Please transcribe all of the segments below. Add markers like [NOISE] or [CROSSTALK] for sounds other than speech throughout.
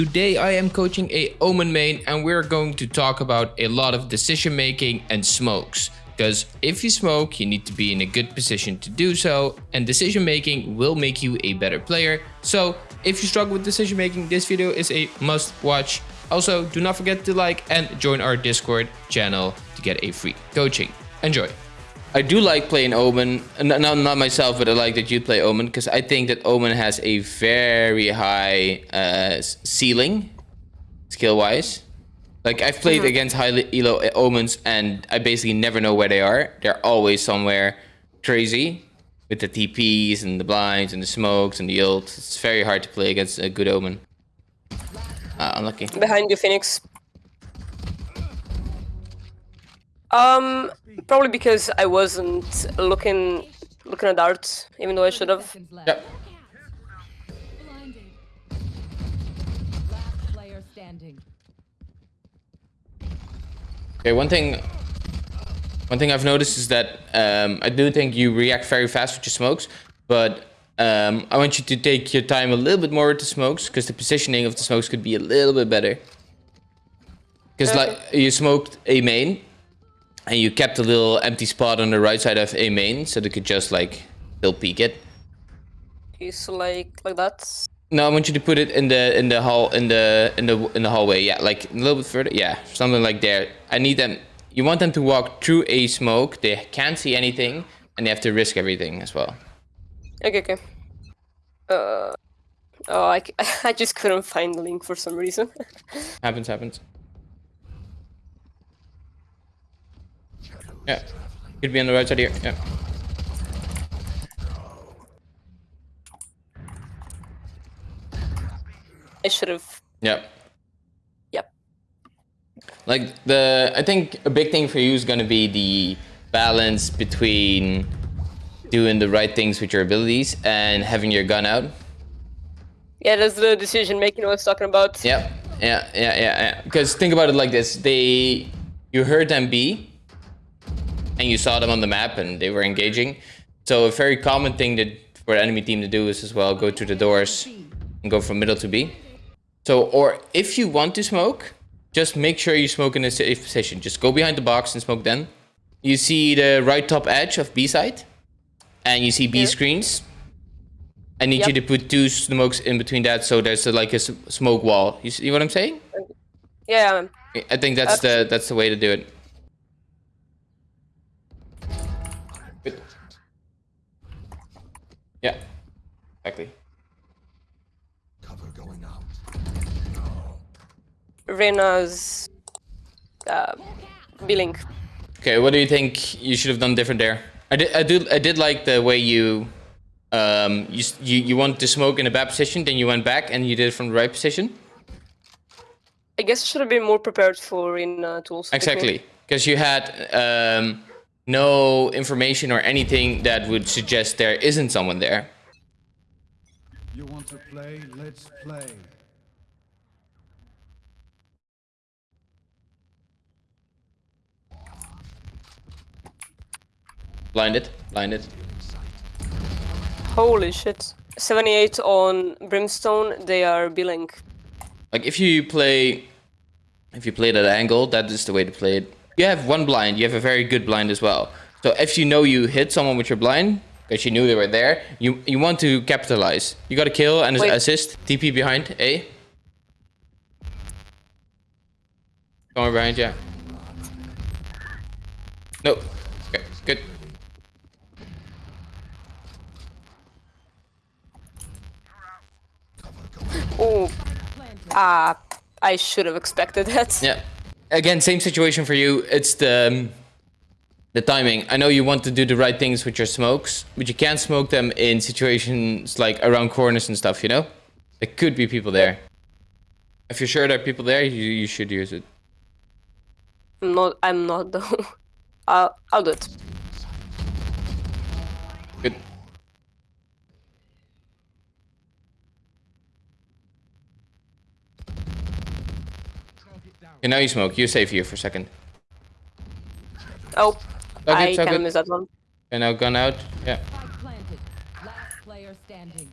Today I am coaching a Omen main and we're going to talk about a lot of decision making and smokes. Because if you smoke, you need to be in a good position to do so, and decision making will make you a better player. So if you struggle with decision making, this video is a must watch. Also, do not forget to like and join our Discord channel to get a free coaching. Enjoy. I do like playing Omen. No, not myself, but I like that you play Omen because I think that Omen has a very high uh, ceiling, skill-wise. Like I've played mm -hmm. against high elo Omens and I basically never know where they are. They're always somewhere crazy with the TPs and the blinds and the smokes and the ult. It's very hard to play against a good Omen. Uh, unlucky. Behind you, Phoenix. Um, probably because I wasn't looking looking at darts, even though I should have. Yep. Okay, one thing one thing I've noticed is that um, I do think you react very fast with your smokes, but um, I want you to take your time a little bit more with the smokes because the positioning of the smokes could be a little bit better. Because okay. like you smoked a main and you kept a little empty spot on the right side of a main so they could just like still peek it. Is like like that? No, I want you to put it in the in the hall in the in the in the hallway. Yeah, like a little bit further. Yeah, something like there. I need them. You want them to walk through a smoke. They can't see anything, and they have to risk everything as well. Okay, okay. Uh, oh, I [LAUGHS] I just couldn't find the link for some reason. [LAUGHS] happens, happens. Yeah. Could be on the right side here. Yeah. I should have. Yep. Yep. Like the, I think a big thing for you is going to be the balance between doing the right things with your abilities and having your gun out. Yeah, that's the decision making I was talking about. Yep. Yeah, yeah, yeah, yeah. Because think about it like this: they, you heard them be, and you saw them on the map and they were engaging. So a very common thing that for the enemy team to do is as well go to the doors and go from middle to B. So, or if you want to smoke, just make sure you smoke in a safe position. Just go behind the box and smoke then. You see the right top edge of B side and you see B screens. I need yep. you to put two smokes in between that so there's a, like a smoke wall. You see what I'm saying? Yeah. I think that's the that's the way to do it. Yeah, exactly. Cover going out. Reyna's uh, billing. Okay, what do you think you should have done different there? I did, I did, I did like the way you, um, you, you, you wanted to smoke in a bad position, then you went back and you did it from the right position. I guess I should have been more prepared for in uh, tools. Exactly, because you had um, no information or anything that would suggest there isn't someone there. You want to play? Let's play. Blinded, blinded. Holy shit. 78 on Brimstone, they are billing. Like if you play if you play at angle, that is the way to play it you have one blind. You have a very good blind as well. So if you know you hit someone with your blind, because you knew they were there, you you want to capitalize. You got a kill and Wait. assist. TP behind A. Somewhere behind, yeah. No. Okay, good. Oh, ah, uh, I should have expected that. Yeah again, same situation for you. It's the um, the timing. I know you want to do the right things with your smokes, but you can't smoke them in situations like around corners and stuff. You know, there could be people there. If you're sure there are people there, you you should use it. I'm not. I'm not though. [LAUGHS] I'll I'll do it. Good. Okay, now you smoke. You're safe here for a second. Oh, I it, kind of that one. And now gun out. Yeah. Last player standing.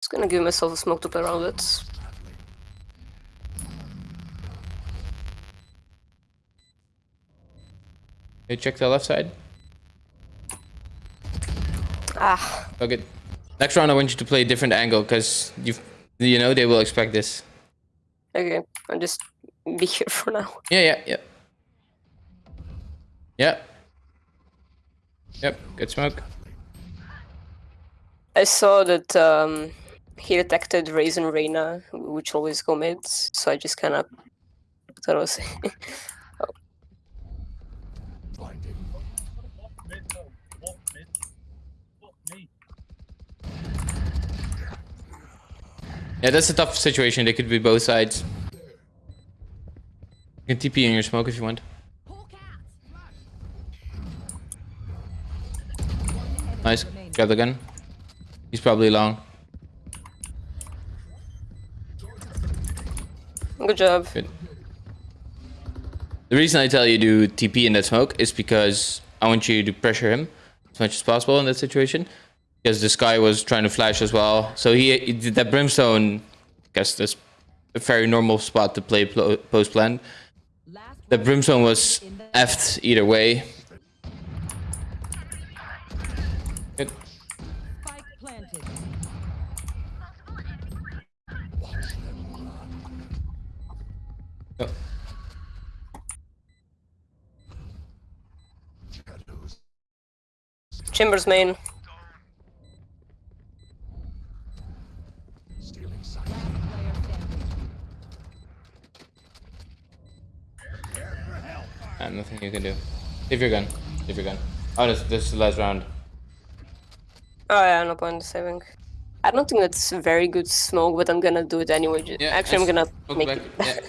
Just gonna give myself a smoke to play around with. Okay, check the left side. Ah, Okay. Next round, I want you to play a different angle because you, you know, they will expect this. okay. I'll just be here for now. Yeah, yeah, yeah. Yep. Yep. Good smoke. I saw that um, he detected Raisin Reyna, which always go mid, so I just kind of thought I was. [LAUGHS] [LAUGHS] Yeah, that's a tough situation. They could be both sides. You can TP in your smoke if you want. Nice. Grab the gun. He's probably long. Good job. Good. The reason I tell you to TP in that smoke is because I want you to pressure him as much as possible in that situation. Because this guy was trying to flash as well. So he, he did that brimstone. I guess that's a very normal spot to play post plan. The brimstone was effed either way. Chambers main. Player standing. Ah, nothing you can do. Save your gun. Save your gun. Oh, this, this is the last round. Oh yeah, no point in saving. I don't think that's very good smoke, but I'm gonna do it anyway. ju- Yeah, Actually, I'm gonna make back. it back. Yeah.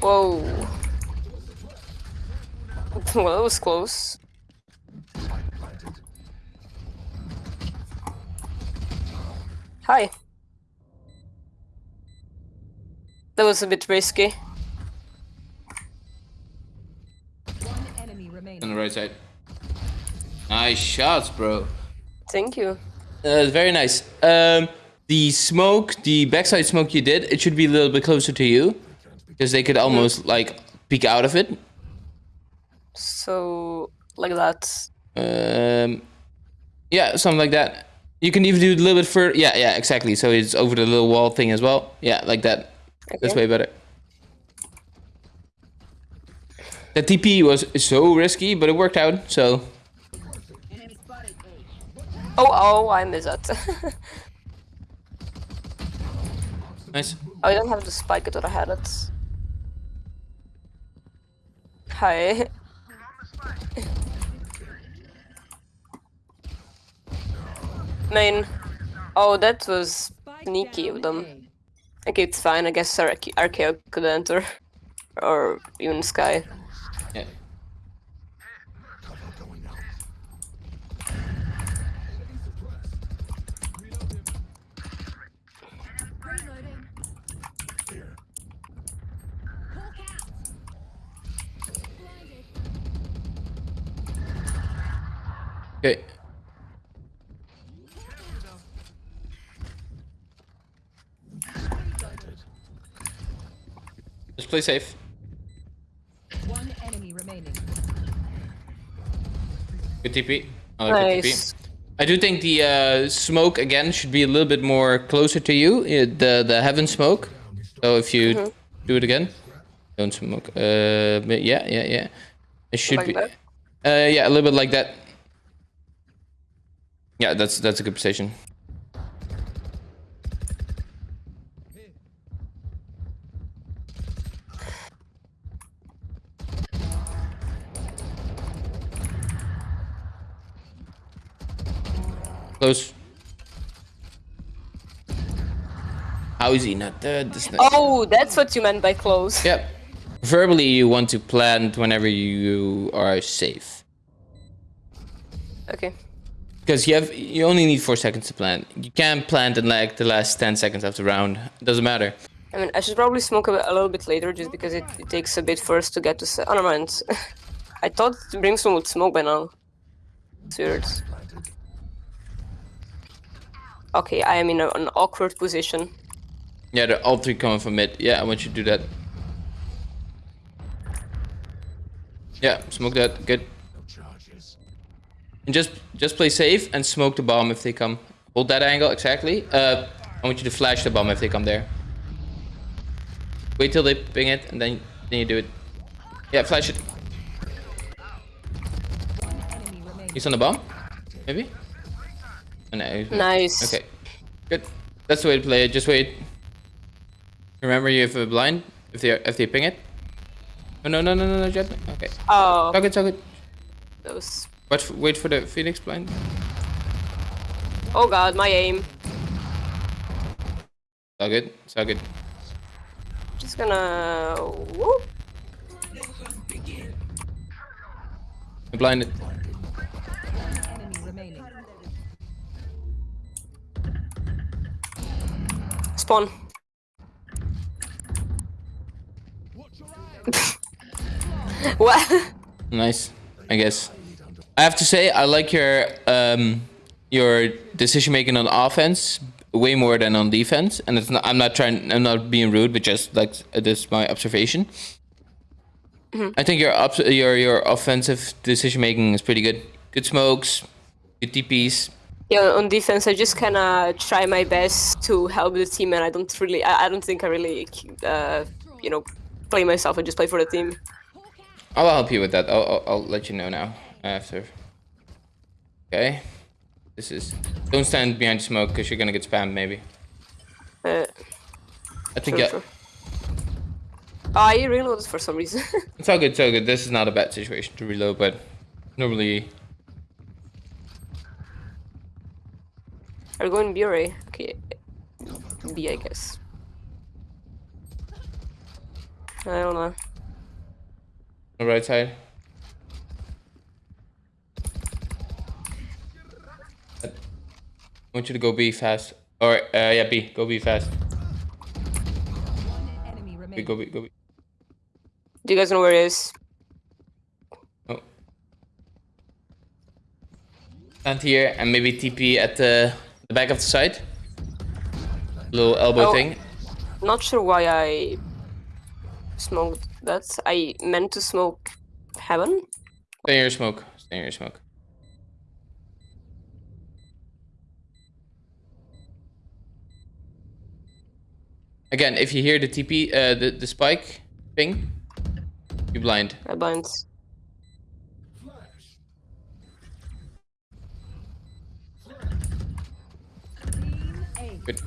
Whoa. [LAUGHS] well, that was close. Hi. That was a bit risky. One enemy remaining. On the right side. Nice shots, bro. Thank you. Uh, very nice. Um, the smoke, the backside smoke you did, it should be a little bit closer to you. Because they could almost, like, peek out of it. So, like that. Um, yeah, something like that. You can even do a little bit further. Yeah, yeah, exactly. So it's over the little wall thing as well. Yeah, like that. That's way better. The TP was so risky, but it worked out. So Oh, oh, I missed that. [LAUGHS] nice. oh, I don't have the spike, I thought I had it. Hi. [LAUGHS] Main. Oh, that was sneaky of them. Okay, it's fine. I guess Arche- Archeo could enter. [LAUGHS] Or even Skye. Yeah. Okay. Just play safe. One enemy remaining. Good TP. I like good TP. I do think the uh, smoke again should be a little bit more closer to you. uh, The the heaven smoke. So if you Mm-hmm. do it again, don't smoke. Uh, but yeah, yeah, yeah. It should Like be. that? Uh, yeah, a little bit like that. Yeah, that's that's a good position. Close. How is he not dead? This. Oh, that's what you meant by close. Yep. Verbally, you want to plant whenever you are safe. Okay. Because you have you only need four seconds to plant. You can't plant in like the last ten seconds of the round. It doesn't matter. I mean, I should probably smoke a, a little bit later just because it, it takes a bit first to get to. Oh, never mind. [LAUGHS] I thought Brimstone would smoke by now. It's weird. Okay, I am in a, an awkward position. Yeah, they're all three coming from mid. Yeah, I want you to do that. Yeah, smoke that. Good. And just just play safe and smoke the bomb if they come. Hold that angle exactly. Uh, I want you to flash the bomb if they come there. Wait till they ping it and then then you do it. Yeah, flash it. He's on the bomb? Maybe? No. Nice. Okay. Good. That's the way to play it. Just wait. Remember you have a blind if they if they ping it. Oh no no no no no Jet. Okay. Oh, So good, so good. that was. Wait for, the Phoenix blind. Oh god, my aim. So good, so good. Just gonna. Whoop. I blinded. Spawn. [LAUGHS] what? Nice, I guess. I have to say, I like your um your decision making on offense way more than on defense, and it's not. I'm not trying. I'm not being rude, but just like this is my observation. I think your your your offensive decision making is pretty good. Good smokes, good TPs. Yeah, on defense, I just kind of try my best to help the team, and I don't really, I, I don't think I really, uh, you know, play myself. I just play for the team. I'll help you with that. I'll, I'll, I'll let you know now after. Okay. This is. Don't stand behind smoke because you're gonna get spammed maybe. Uh, I think sure, yeah, sure. Oh, I reloaded for some reason. [LAUGHS] it's all good. It's all good. This is not a bad situation to reload, but normally Are going B or A? Okay, B, I guess. I don't know. the right side. I want you to go B fast. Or uh, yeah, B. Go B fast. B, go B. Go B. Do you guys know where it is? Oh. Stand here and maybe TP at the, the back of the side. Little elbow Oh. thing. Not sure why I smoked that. I meant to smoke heaven. Stay in your smoke. Stay in your smoke. Again, if you hear the TP, uh, the, the spike ping, you blind. I blind. Good.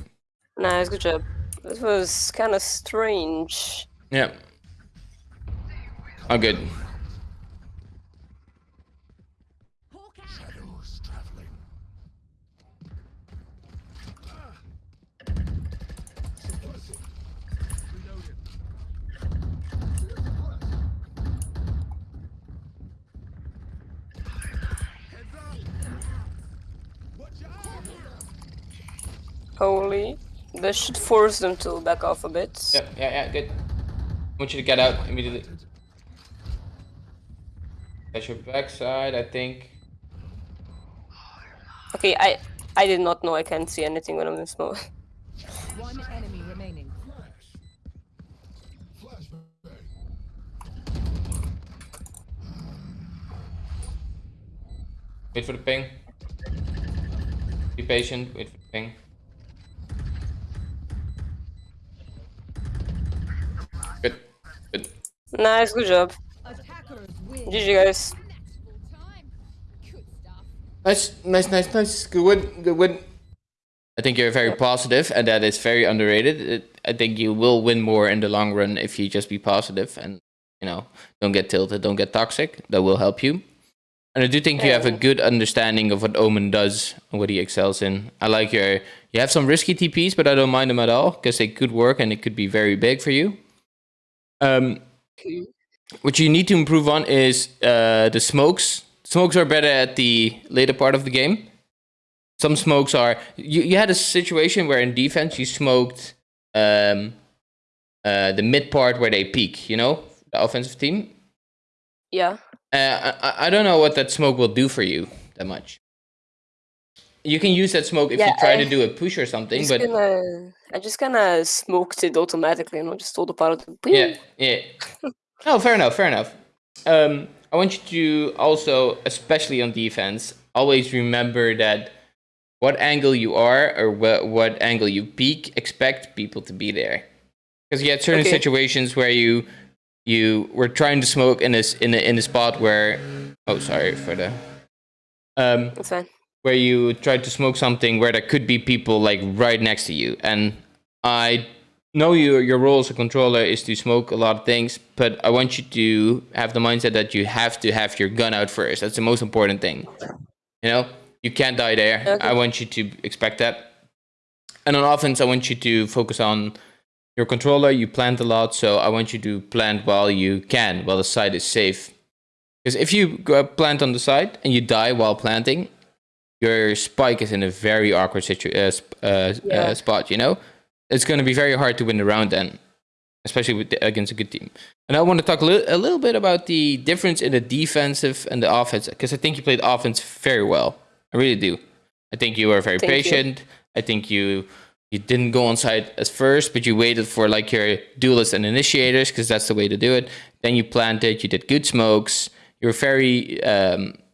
Nice, good job. This was kind of strange. Yeah. Oh, good. Holy. That should force them to back off a bit. Yeah, yeah, yeah, good. I want you to get out immediately. That's your backside, I think. Okay, I I did not know I can't see anything when I'm in smoke. One enemy remaining. Wait for the ping. Be patient, wait for the ping. Good, good. Nice, good job. Attackers win. GG guys. Nice, nice, nice, nice. Good win, good win. I think you're very positive, and that is very underrated. It, I think you will win more in the long run if you just be positive and you know don't get tilted, don't get toxic. That will help you. And I do think you have a good understanding of what Omen does and what he excels in. I like your. You have some risky TPs, but I don't mind them at all because they could work and it could be very big for you. Um, what you need to improve on is uh, the smokes. Smokes are better at the later part of the game. Some smokes are. You, you had a situation where in defense you smoked um, uh, the mid part where they peak. You know, the offensive team. Yeah. Uh, I, I don't know what that smoke will do for you that much. You can use that smoke if you try I- to do a push or something, but gonna, I just kind of smoked it automatically, you know, just autopilot. yeah, yeah. [LAUGHS] No, fair enough, fair enough. Um, I want you to also, especially on defense, always remember that what angle you are or what what angle you peak, expect people to be there, because you had certain Okay. situations where you you were trying to smoke in this in a, in a spot where oh sorry for the um That's fine. Where you tried to smoke something where there could be people like right next to you. And I know you, your role as a controller is to smoke a lot of things, but I want you to have the mindset that you have to have your gun out first. That's the most important thing. You know, you can't die there. Okay. I want you to expect that. And on offense, I want you to focus on your controller. You plant a lot, so I want you to plant while you can, while the site is safe. Because if you go plant on the side and you die while planting, your spike is in a very awkward situ- uh, sp- uh, Yeah. uh, spot. You know, it's going to be very hard to win the round then, especially with the, against a good team. And I want to talk a, li- a little bit about the difference in the defensive and the offense because I think you played offense very well. I really do. I think you were very Thank you. patient. I think you you didn't go on site at first, but you waited for like your duelists and initiators because that's the way to do it. Then you planted. You did good smokes. You were very um, you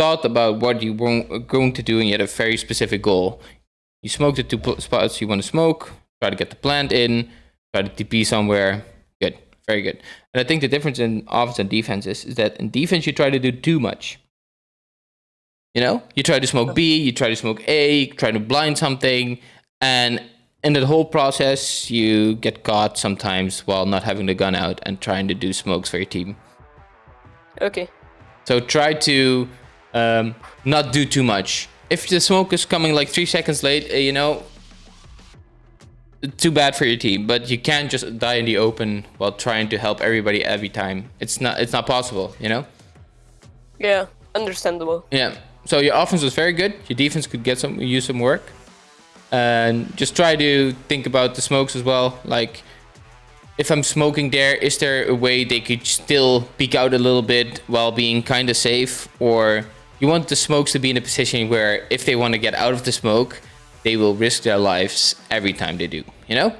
thought about what you were going to do and you had a very specific goal. You smoked the two spots you want to smoke, try to get the plant in, try to TP somewhere. Good, very good. And I think the difference in offense and defense is, is that in defense you try to do too much. You know, you try to smoke B, you try to smoke A, try to blind something, and in that whole process you get caught sometimes while not having the gun out and trying to do smokes for your team. Okay. So try to um, not do too much. If the smoke is coming like three seconds late, uh, you know, too bad for your team. But you can't just die in the open while trying to help everybody every time. It's not. It's not possible. You know. Yeah. Understandable. Yeah. So your offense was very good. Your defense could get some use some work. And just try to think about the smokes as well. Like, if I'm smoking there, is there a way they could still peek out a little bit while being kind of safe? Or you want the smokes to be in a position where if they want to get out of the smoke, they will risk their lives every time they do. You know?